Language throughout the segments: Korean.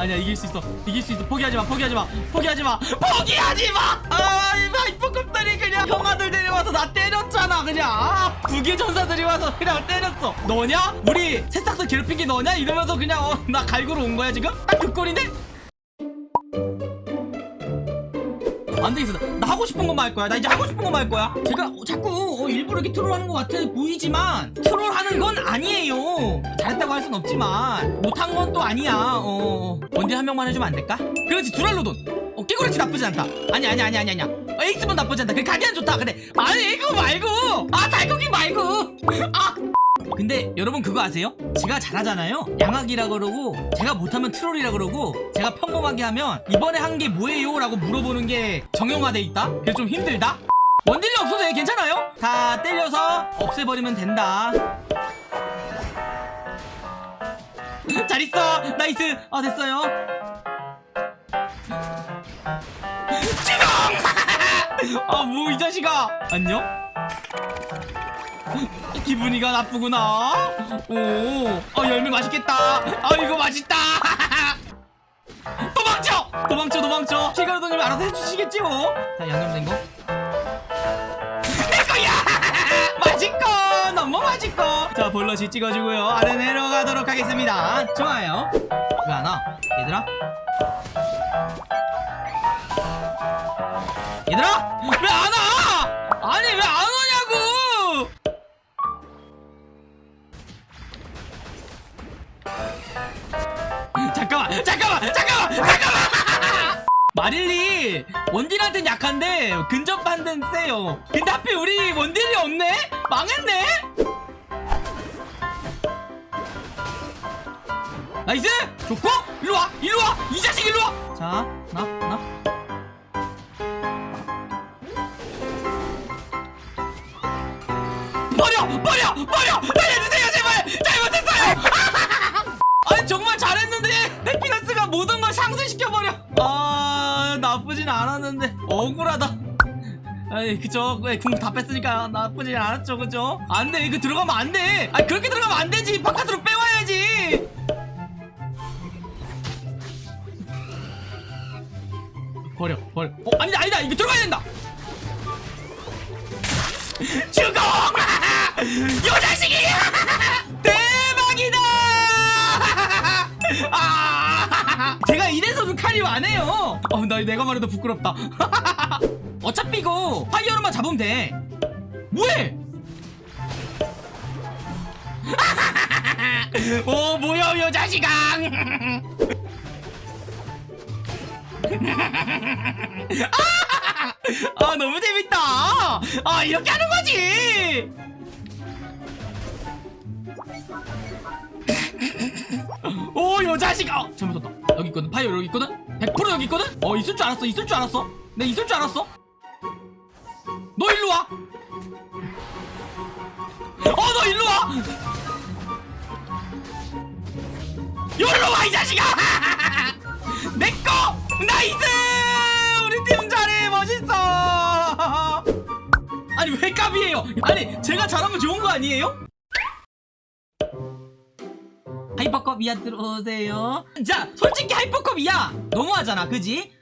아니야 이길 수 있어. 이길 수 있어. 포기하지 마 포기하지 마. 포기하지 마. 포기하지 마아 하이퍼급들이 그냥 형아들 데려와서 나 때렸잖아 그냥. 아, 부계 전사들이 와서 그냥 때렸어. 너냐? 우리 새싹들 괴롭힌 게 너냐? 이러면서 그냥 어, 나 갈구러 온 거야 지금? 딱그 꼴인데 안 되겠어. 나 하고 싶은 것만 할 거야. 나 이제 하고 싶은 것만 할 거야. 제가 어, 자꾸 어, 일부러 이렇게 트롤하는 것 같아 보이지만 트롤하는 건 아니에요. 잘했다고 할 순 없지만 못한 건 또 아니야. 어, 원딜 한 명만 해주면 안 될까? 그렇지 두랄로돈. 어, 깨구리치 나쁘지 않다. 아니 아니 아니 아니 아니야. 어, 에이스본 나쁘지 않다. 그 가디안 좋다. 근데 아니 이거 말고 아 달고기 말고 아. 근데 여러분 그거 아세요? 제가 잘하잖아요 양악이라 그러고 제가 못하면 트롤이라 그러고 제가 평범하게 하면 이번에 한 게 뭐예요? 라고 물어보는 게 정형화돼 있다? 그게 좀 힘들다? 원딜이 없어도 돼, 괜찮아요? 다 때려서 없애버리면 된다 잘 있어 nice 아 됐어요 지금 아뭐 이 자식아 안녕? 기분이가 나쁘구나. 오, 아 열매 맛있겠다. 아 이거 맛있다. 도망쳐, 도망쳐, 도망쳐. 피가르도님이 알아서 해주시겠지 뭐. 자 양념된 거. 내 거야. 맛있고 너무 맛있고. 자 볼러시 찍어주고요. 아래 내려가도록 하겠습니다. 좋아요. 왜안 와? 얘들아 잠깐만 잠깐만 잠깐만! 마릴리 원딜한텐 약한데 근접반대는 세요. 근데 하필 우리 원딜이 없네? 망했네? Nice! 좋고? 일로와 일로와! 이 자식 일로와! 자 하나 하나? 버려 버려 버려! 살려 모든 걸 상쇄시켜버려. 아 나쁘진 않았는데. 억울하다. 아이 그쵸. 궁 다 뺐으니까 나쁘진 않았죠 그죠 안돼. 이거 들어가면 안돼. 아니 그렇게 들어가면 안되지. 바깥으로 빼와야지. 버려 버려. 어 아니다 아니다. 이거 들어가야 된다. 죽어! 요 자식이 칼이 안 해요. 어 나 내가 말해도 부끄럽다. 어차피 이거 파이어로만 잡으면 돼. 뭐해? 오 뭐야 요 자식아. 아 너무 재밌다. 아 이렇게 하는 거지 오 요 자식 아 잘못했다 여기 있거든 파이어 여기 있거든 100% 여기 있거든 어 있을 줄 알았어 있을 줄 알았어 내 있을 줄 알았어 너 일로 와 어, 너 일로 와! 여기로 와, 이 자식아! 내꺼! Nice! 우리 팀 잘해! 멋있어! 아니, 왜 깝이에요? 아니, 제가 잘하면 좋은 거 아니에요? 이하 들어오세요. 자, 솔직히 hyper급 이하! 너무하잖아, 그지?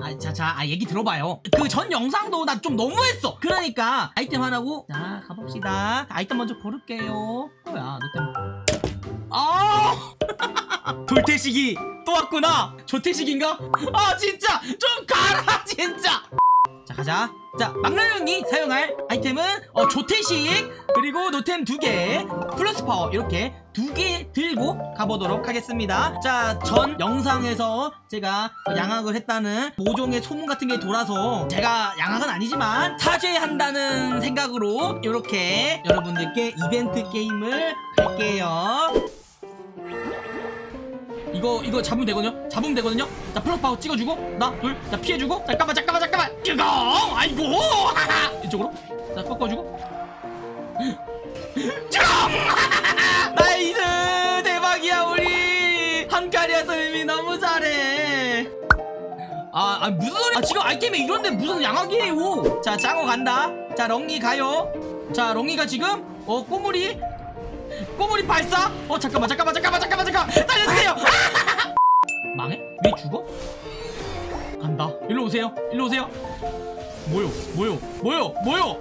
아, 자, 자, 아, 얘기 들어봐요. 그 전 영상도 나 좀 너무했어. 그러니까 아이템 하나고, 자, 가봅시다. 아이템 먼저 고를게요. 뭐야, 너 때문에. 아! 돌태식이 또 왔구나. 조태식인가? 아, 진짜 좀 가라, 진짜. 자, 가자. 자, 막나형이 사용할 아이템은 어, 조태식 그리고 노템 두 개, 플러스 파워 이렇게 두 개 들고 가보도록 하겠습니다. 자, 전 영상에서 제가 양악을 했다는 모종의 소문 같은 게 돌아서 제가 양악은 아니지만 사죄한다는 생각으로 이렇게 여러분들께 이벤트 게임을 할게요. 이거 이거 잡으면 되거든요? 잡으면 되거든요? 자 플러스 파워 찍어주고 나 둘 자 피해주고 잠깐만 잠깐만 잠깐만! 뜨거! 아이고! 이쪽으로? 자 꺾어주고 아, 아 무슨 소리 아 지금 아이템이 이런데 무슨 양악이에요 자 짱어 간다 자 렁이 가요 자 렁이가 지금 어 꼬물이 꼬물이 발사 어 잠깐만 잠깐만 잠깐만 잠깐만 잠깐 살려주세요 망해? 왜 죽어? 간다. 일로 오세요. 일로 오세요. 뭐요? 뭐요? 뭐요? 뭐요?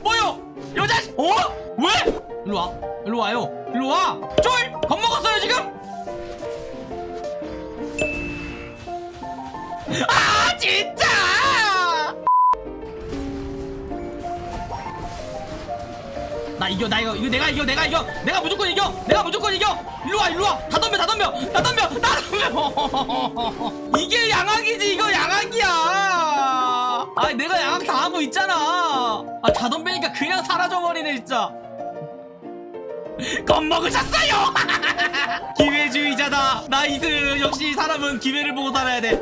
뭐요? 여자 어? 왜? 일로 와. 일로 와요. 일로 와. 쫄! 겁먹었어요 지금? 아 진짜! 나 이겨 나 이거 이거 내가 이겨 내가 이겨. 내가 무조건 이겨. 내가 무조건 이겨. 일로 와 일로 와 다 덤벼 다 덤벼. 다 덤벼. 다 덤벼. 이게 양학이지. 이거 양학이야. 아 내가 양학 다 하고 있잖아. 아 다 덤비니까 그냥 사라져 버리네 진짜. 겁먹으셨어요? 기회주의자다. Nice. 역시 사람은 기회를 보고 살아야 돼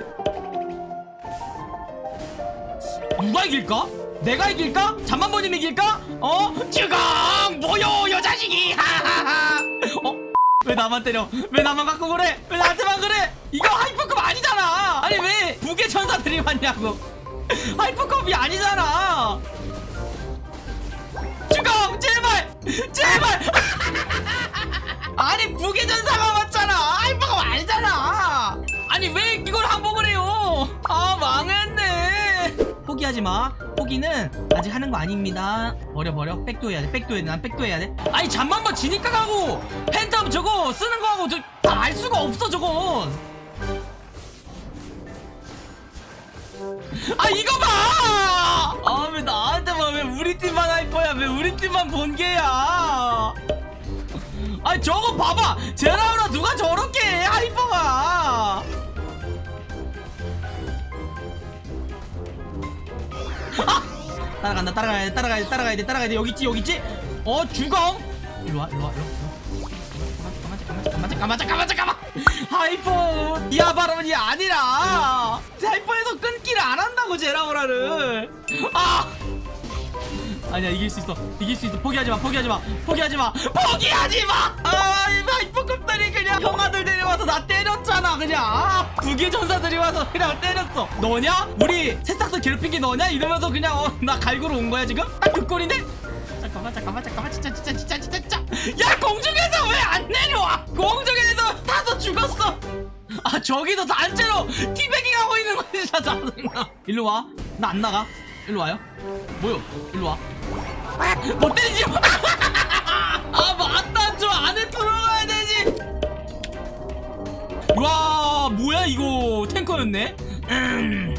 누가 이길까? 내가 이길까? 잠만보님 이길까? 어? 주공! 뭐요 여자식이! 어? 왜 나만 때려? 왜 나만 갖고 그래? 왜 나한테만 그래? 이거 하이퍼컵 아니잖아! 아니 왜 북의 천사들이 왔냐고 하이퍼컵이 아니잖아! 주공! 제발! 제발! 아니 북의 전사가 왔잖아! 하이퍼컵 아니잖아! 아니 왜 이걸 항복을 해요? 아 망했네! 포기하지 마. 포기는 아직 하는 거 아닙니다. 버려 버려. 백도 해야 돼. 백도 해야 돼. 난 백도 해야 돼. 아니 잠만만 지니까 가고 팬텀 저거 쓰는 거 하고 저다알 수가 없어 저건. 아 이거 봐! 아 왜 나한테만 왜 우리 팀만 할 거야? 왜 우리 팀만 본게야? 아 저거 봐봐! 제라오라 누가 저렇게 해 hyper가! 따라간다 따라가야 돼 따라가야 돼 따라가야 돼 따라가야 돼. 여기 있지 여기 있지? 어 주공 일로 와 일로 와 일로 와. 잠깐만 잠깐만 잠깐만 잠깐만 잠깐만. hyper 이하 발언이 아니라 hyper에서 끊기를 안 한다고 제라오라를. 아 아니야 이길 수 있어. 이길 수 있어. 포기하지 마 포기하지 마. 포기하지 마. 포기하지 마 아 hyper 급들이 그냥 형아들 데려와서 나 때렸잖아 그냥. 아, 북의 전사들이 와서 그냥 때렸어. 너냐? 우리 새싹들 괴롭힌 게 너냐? 이러면서 그냥 어, 나 갈구러 온 거야 지금? 딱 그 꼴인데? 잠깐만 잠깐만 잠깐만. 진짜 진짜 진짜 진짜 진짜. 야 공중에서 왜 안 내려와? 공중에서 타서 죽었어. 아 저기서 단체로 teabagging 하고 있는 거 진짜 짜증나 일로 와나 안 나가 일로 와요? 뭐요? 일로 와. 못 때리지 아 맞다 저 안에 들어가야 되지. 와 뭐야 이거. 탱커였네. 음.